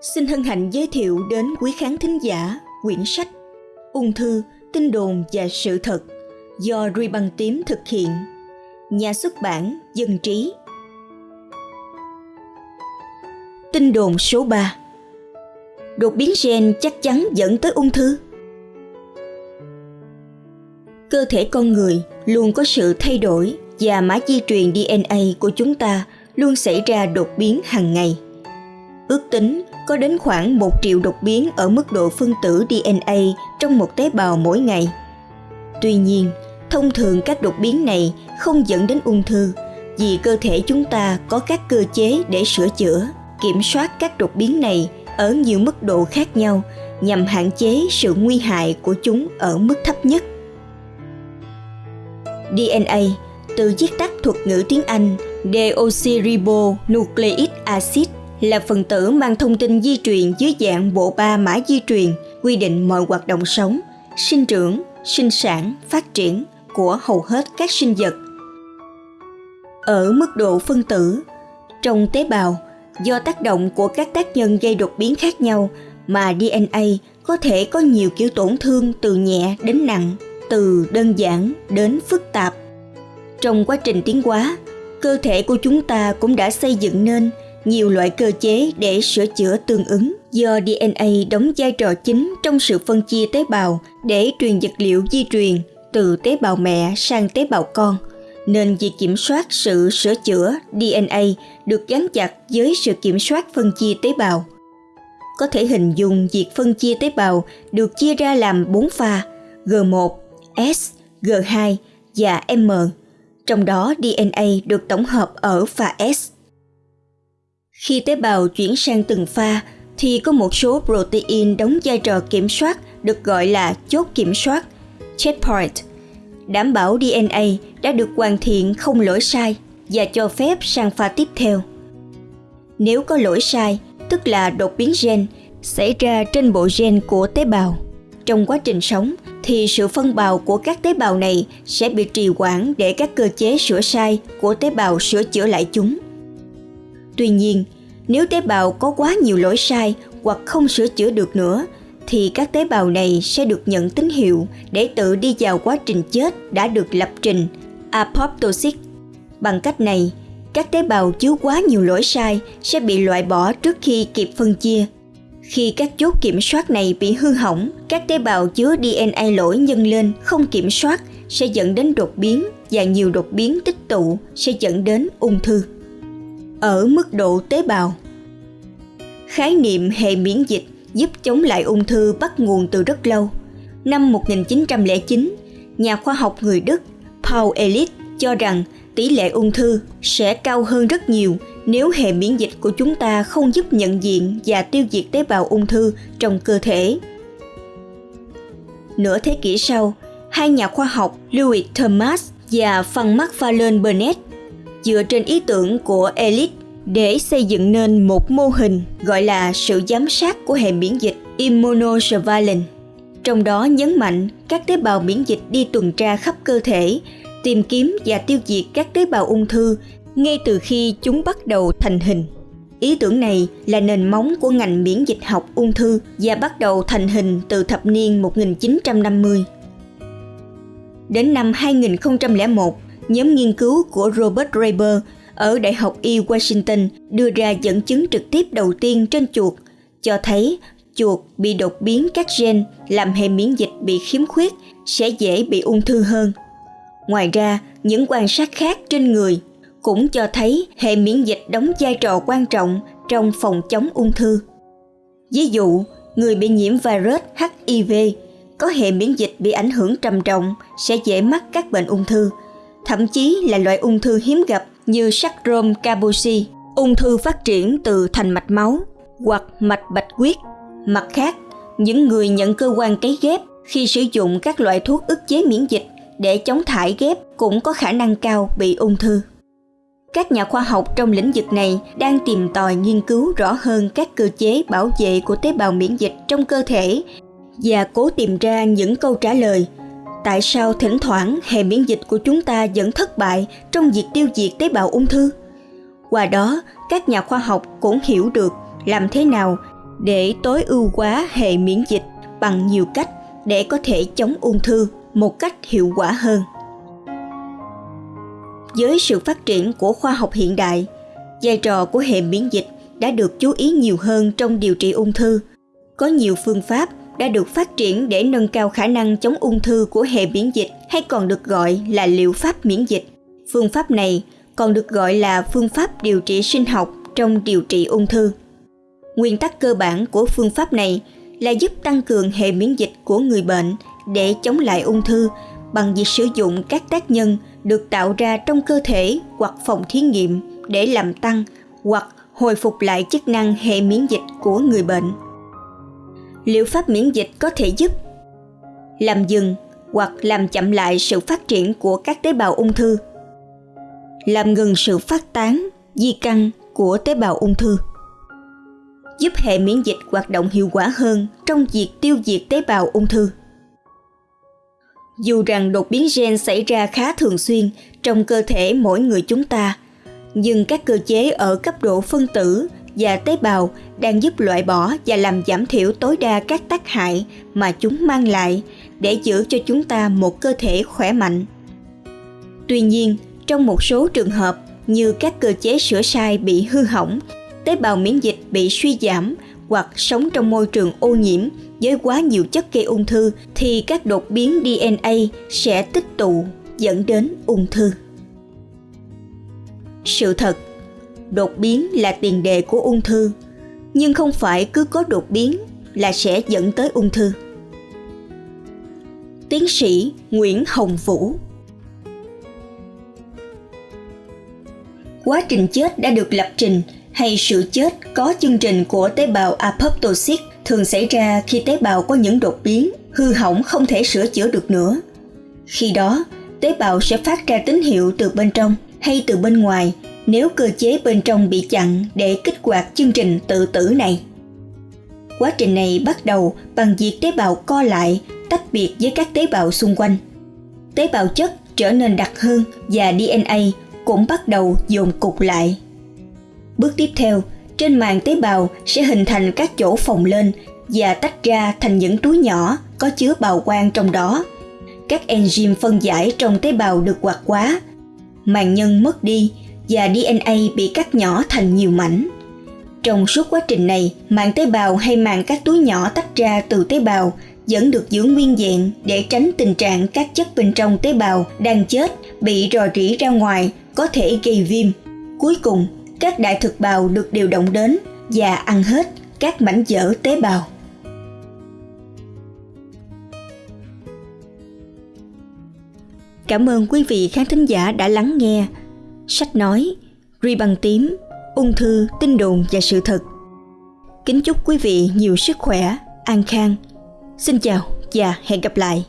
Xin hân hạnh giới thiệu đến quý khán thính giả quyển sách Ung thư, tin đồn và sự thật do Ruy Băng Tím thực hiện. Nhà xuất bản Dân Trí. Tin đồn số 3 Đột biến gen chắc chắn dẫn tới ung thư. Cơ thể con người luôn có sự thay đổi và mã di truyền DNA của chúng ta luôn xảy ra đột biến hàng ngày. Ước tính có đến khoảng 1 triệu đột biến ở mức độ phân tử DNA trong một tế bào mỗi ngày. Tuy nhiên, thông thường các đột biến này không dẫn đến ung thư vì cơ thể chúng ta có các cơ chế để sửa chữa, kiểm soát các đột biến này ở nhiều mức độ khác nhau nhằm hạn chế sự nguy hại của chúng ở mức thấp nhất. DNA từ viết tắt thuật ngữ tiếng Anh deoxyribonucleic acid là phần tử mang thông tin di truyền dưới dạng bộ ba mã di truyền quy định mọi hoạt động sống, sinh trưởng, sinh sản, phát triển của hầu hết các sinh vật. Ở mức độ phân tử, trong tế bào, do tác động của các tác nhân gây đột biến khác nhau mà DNA có thể có nhiều kiểu tổn thương từ nhẹ đến nặng, từ đơn giản đến phức tạp. Trong quá trình tiến hóa, cơ thể của chúng ta cũng đã xây dựng nên nhiều loại cơ chế để sửa chữa tương ứng do DNA đóng vai trò chính trong sự phân chia tế bào để truyền vật liệu di truyền từ tế bào mẹ sang tế bào con nên việc kiểm soát sự sửa chữa DNA được gắn chặt với sự kiểm soát phân chia tế bào. Có thể hình dung việc phân chia tế bào được chia ra làm 4 pha G1, S, G2 và M. Trong đó DNA được tổng hợp ở pha S. Khi tế bào chuyển sang từng pha thì có một số protein đóng vai trò kiểm soát được gọi là chốt kiểm soát, checkpoint, đảm bảo DNA đã được hoàn thiện không lỗi sai và cho phép sang pha tiếp theo. Nếu có lỗi sai, tức là đột biến gen, xảy ra trên bộ gen của tế bào. Trong quá trình sống thì sự phân bào của các tế bào này sẽ bị trì hoãn để các cơ chế sửa sai của tế bào sửa chữa lại chúng. Tuy nhiên, nếu tế bào có quá nhiều lỗi sai hoặc không sửa chữa được nữa thì các tế bào này sẽ được nhận tín hiệu để tự đi vào quá trình chết đã được lập trình apoptosis. Bằng cách này, các tế bào chứa quá nhiều lỗi sai sẽ bị loại bỏ trước khi kịp phân chia. Khi các chốt kiểm soát này bị hư hỏng, các tế bào chứa DNA lỗi nhân lên không kiểm soát sẽ dẫn đến đột biến và nhiều đột biến tích tụ sẽ dẫn đến ung thư ở mức độ tế bào. Khái niệm hệ miễn dịch giúp chống lại ung thư bắt nguồn từ rất lâu. Năm 1909, nhà khoa học người Đức Paul Ehrlich cho rằng tỷ lệ ung thư sẽ cao hơn rất nhiều nếu hệ miễn dịch của chúng ta không giúp nhận diện và tiêu diệt tế bào ung thư trong cơ thể. Nửa thế kỷ sau, hai nhà khoa học Louis Thomas và Frank McFarlane Burnett dựa trên ý tưởng của Elite để xây dựng nên một mô hình gọi là sự giám sát của hệ miễn dịch immunosurveillance. Trong đó nhấn mạnh các tế bào miễn dịch đi tuần tra khắp cơ thể, tìm kiếm và tiêu diệt các tế bào ung thư ngay từ khi chúng bắt đầu thành hình. Ý tưởng này là nền móng của ngành miễn dịch học ung thư và bắt đầu thành hình từ thập niên 1950. Đến năm 2001, nhóm nghiên cứu của Robert Raber ở Đại học Y Washington đưa ra dẫn chứng trực tiếp đầu tiên trên chuột, cho thấy chuột bị đột biến các gen làm hệ miễn dịch bị khiếm khuyết sẽ dễ bị ung thư hơn. Ngoài ra, những quan sát khác trên người cũng cho thấy hệ miễn dịch đóng vai trò quan trọng trong phòng chống ung thư. Ví dụ, người bị nhiễm virus HIV có hệ miễn dịch bị ảnh hưởng trầm trọng sẽ dễ mắc các bệnh ung thư – thậm chí là loại ung thư hiếm gặp như sacrom Kaposi, ung thư phát triển từ thành mạch máu hoặc mạch bạch huyết. Mặt khác, những người nhận cơ quan cấy ghép khi sử dụng các loại thuốc ức chế miễn dịch để chống thải ghép cũng có khả năng cao bị ung thư. Các nhà khoa học trong lĩnh vực này đang tìm tòi nghiên cứu rõ hơn các cơ chế bảo vệ của tế bào miễn dịch trong cơ thể và cố tìm ra những câu trả lời tại sao thỉnh thoảng hệ miễn dịch của chúng ta vẫn thất bại trong việc tiêu diệt tế bào ung thư? Qua đó, các nhà khoa học cũng hiểu được làm thế nào để tối ưu hóa hệ miễn dịch bằng nhiều cách để có thể chống ung thư một cách hiệu quả hơn. Với sự phát triển của khoa học hiện đại, vai trò của hệ miễn dịch đã được chú ý nhiều hơn trong điều trị ung thư. Có nhiều phương pháp đã được phát triển để nâng cao khả năng chống ung thư của hệ miễn dịch, hay còn được gọi là liệu pháp miễn dịch phương pháp này còn được gọi là phương pháp điều trị sinh học trong điều trị ung thư nguyên tắc cơ bản của phương pháp này là giúp tăng cường hệ miễn dịch của người bệnh để chống lại ung thư bằng việc sử dụng các tác nhân được tạo ra trong cơ thể hoặc phòng thí nghiệm để làm tăng hoặc hồi phục lại chức năng hệ miễn dịch của người bệnh. Liệu pháp miễn dịch có thể giúp làm dừng hoặc làm chậm lại sự phát triển của các tế bào ung thư, làm ngừng sự phát tán, di căn của tế bào ung thư giúp hệ miễn dịch hoạt động hiệu quả hơn trong việc tiêu diệt tế bào ung thư. Dù rằng đột biến gen xảy ra khá thường xuyên trong cơ thể mỗi người chúng ta, nhưng các cơ chế ở cấp độ phân tử và tế bào đang giúp loại bỏ và làm giảm thiểu tối đa các tác hại mà chúng mang lại để giữ cho chúng ta một cơ thể khỏe mạnh. Tuy nhiên, trong một số trường hợp như các cơ chế sửa sai bị hư hỏng tế bào miễn dịch bị suy giảm hoặc sống trong môi trường ô nhiễm với quá nhiều chất gây ung thư thì các đột biến DNA sẽ tích tụ dẫn đến ung thư. Sự thật, đột biến là tiền đề của ung thư, nhưng không phải cứ có đột biến là sẽ dẫn tới ung thư. Tiến sĩ Nguyễn Hồng Vũ Quá trình chết đã được lập trình hay sự chết có chương trình của tế bào apoptosis thường xảy ra khi tế bào có những đột biến, hư hỏng không thể sửa chữa được nữa. Khi đó, tế bào sẽ phát ra tín hiệu từ bên trong hay từ bên ngoài nếu cơ chế bên trong bị chặn để kích hoạt chương trình tự tử này. Quá trình này bắt đầu bằng việc tế bào co lại, tách biệt với các tế bào xung quanh. Tế bào chất trở nên đặc hơn và DNA cũng bắt đầu dồn cục lại. Bước tiếp theo, trên màng tế bào sẽ hình thành các chỗ phồng lên và tách ra thành những túi nhỏ có chứa bào quang trong đó. Các enzyme phân giải trong tế bào được hoạt hóa, màng nhân mất đi và DNA bị cắt nhỏ thành nhiều mảnh. Trong suốt quá trình này, màng tế bào hay màng các túi nhỏ tách ra từ tế bào vẫn được giữ nguyên vẹn để tránh tình trạng các chất bên trong tế bào đang chết bị rò rỉ ra ngoài có thể gây viêm. Cuối cùng, các đại thực bào được điều động đến và ăn hết các mảnh vỡ tế bào. Cảm ơn quý vị khán thính giả đã lắng nghe sách nói Ri bằng tím, ung thư, tin đồn và sự thật. Kính chúc quý vị nhiều sức khỏe, an khang. Xin chào và hẹn gặp lại.